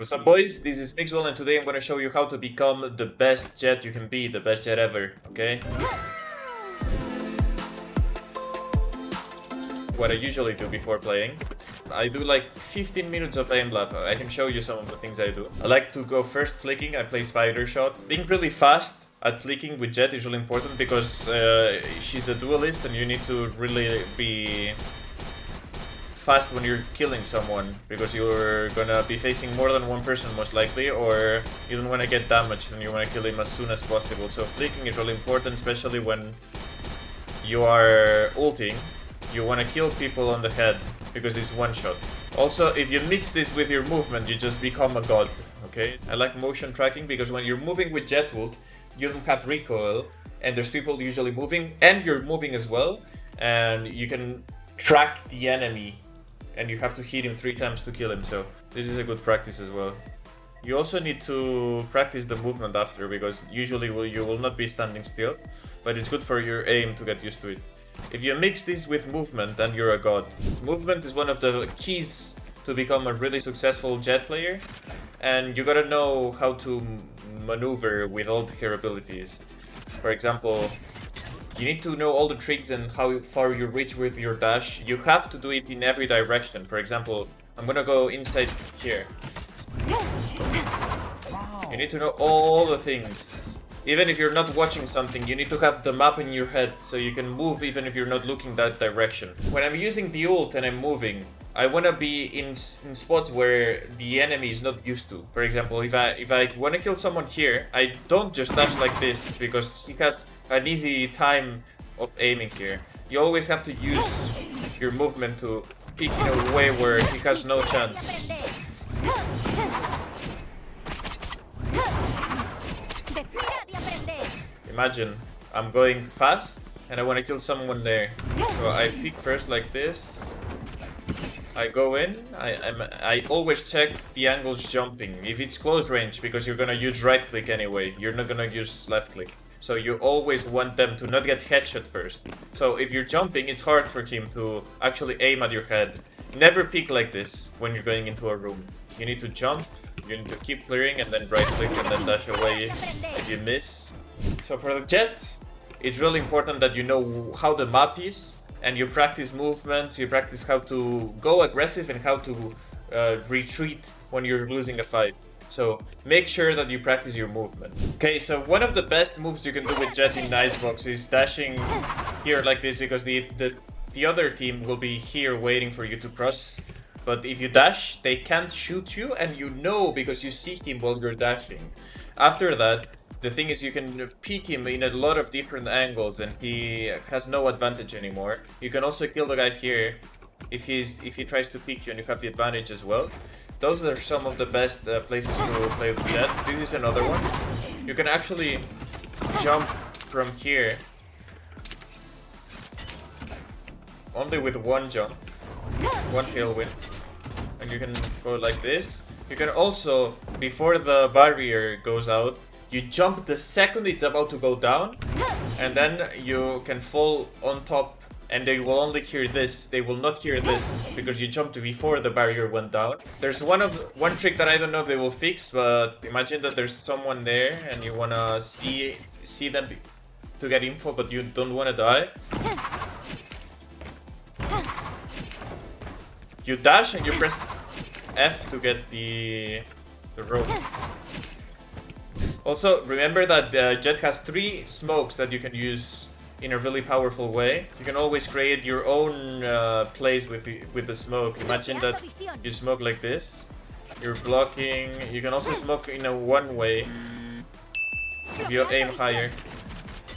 What's up boys, this is Mixwell and today I'm gonna show you how to become the best Jett you can be, the best Jett ever, okay? What I usually do before playing, I do like 15 minutes of aim lab, I can show you some of the things I do. I like to go first flicking, I play spider shot. Being really fast at flicking with Jett is really important because uh, she's a duelist and you need to really be fast when you're killing someone because you're gonna be facing more than one person most likely or you don't want to get damaged and you want to kill him as soon as possible. So flicking is really important especially when you are ulting. You want to kill people on the head because it's one shot. Also, if you mix this with your movement, you just become a god, okay? I like motion tracking because when you're moving with Jett ult, you don't have recoil and there's people usually moving and you're moving as well and you can track the enemy and you have to hit him three times to kill him, so this is a good practice as well. You also need to practice the movement after, because usually you will not be standing still, but it's good for your aim to get used to it. If you mix this with movement, then you're a god. Movement is one of the keys to become a really successful Jett player, and you gotta know how to maneuver with all her abilities. For example, you need to know all the tricks and how far you reach with your dash. You have to do it in every direction. For example, I'm gonna go inside here. You need to know all the things. Even if you're not watching something, you need to have the map in your head so you can move even if you're not looking that direction. When I'm using the ult and I'm moving, I want to be in, in spots where the enemy is not used to. For example, if I if I want to kill someone here, I don't just dash like this because he has an easy time of aiming here. You always have to use your movement to peek in a way where he has no chance. Imagine, I'm going fast and I want to kill someone there. So I peek first like this. I go in, I, I'm, I always check the angles jumping. If it's close range, because you're gonna use right click anyway, you're not gonna use left click. So you always want them to not get headshot first. So if you're jumping, it's hard for him to actually aim at your head. Never peek like this when you're going into a room. You need to jump, you need to keep clearing and then right click and then dash away if you miss. So for the Jett, it's really important that you know how the map is and you practice movements, you practice how to go aggressive and how to uh, retreat when you're losing a fight. So make sure that you practice your movement. Okay, so one of the best moves you can do with Jett in Icebox is dashing here like this because the, the, the other team will be here waiting for you to cross. But if you dash, they can't shoot you and you know because you see him while you're dashing. After that, the thing is you can peek him in a lot of different angles and he has no advantage anymore. You can also kill the guy here if he's if he tries to peek you and you have the advantage as well. Those are some of the best uh, places to play with that. This is another one. You can actually jump from here only with one jump, one tailwind, and you can go like this. You can also, before the barrier goes out, you jump the second it's about to go down, and then you can fall on top and they will only hear this. They will not hear this because you jumped before the barrier went down. There's one of one trick that I don't know if they will fix, but imagine that there's someone there and you wanna see see them to get info, but you don't wanna die. You dash and you press F to get the the rope. Also, remember that the Jett has three smokes that you can use in a really powerful way. You can always create your own uh, plays with the, with the smoke. Imagine that you smoke like this. You're blocking. You can also smoke in a one way if you aim higher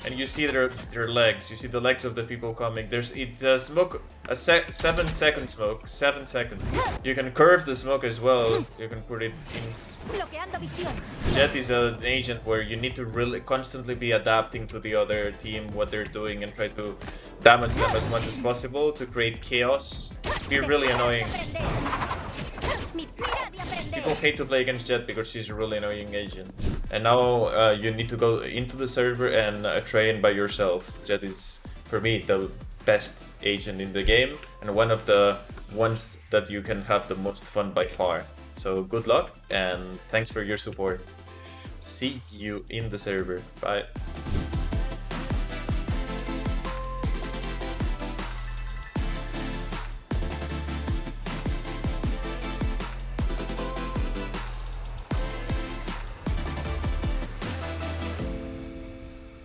and you see their their legs. You see the legs of the people coming. There's it's a smoke a sec seven second smoke, seven seconds. You can curve the smoke as well. You can put it in. Jett is an agent where you need to really constantly be adapting to the other team, what they're doing, and try to damage them as much as possible to create chaos. Be really annoying. People hate to play against Jett because she's a really annoying agent. And now uh, you need to go into the server and uh, train by yourself. Jett is, for me, the best agent in the game and one of the ones that you can have the most fun by far. So good luck and thanks for your support. See you in the server. Bye.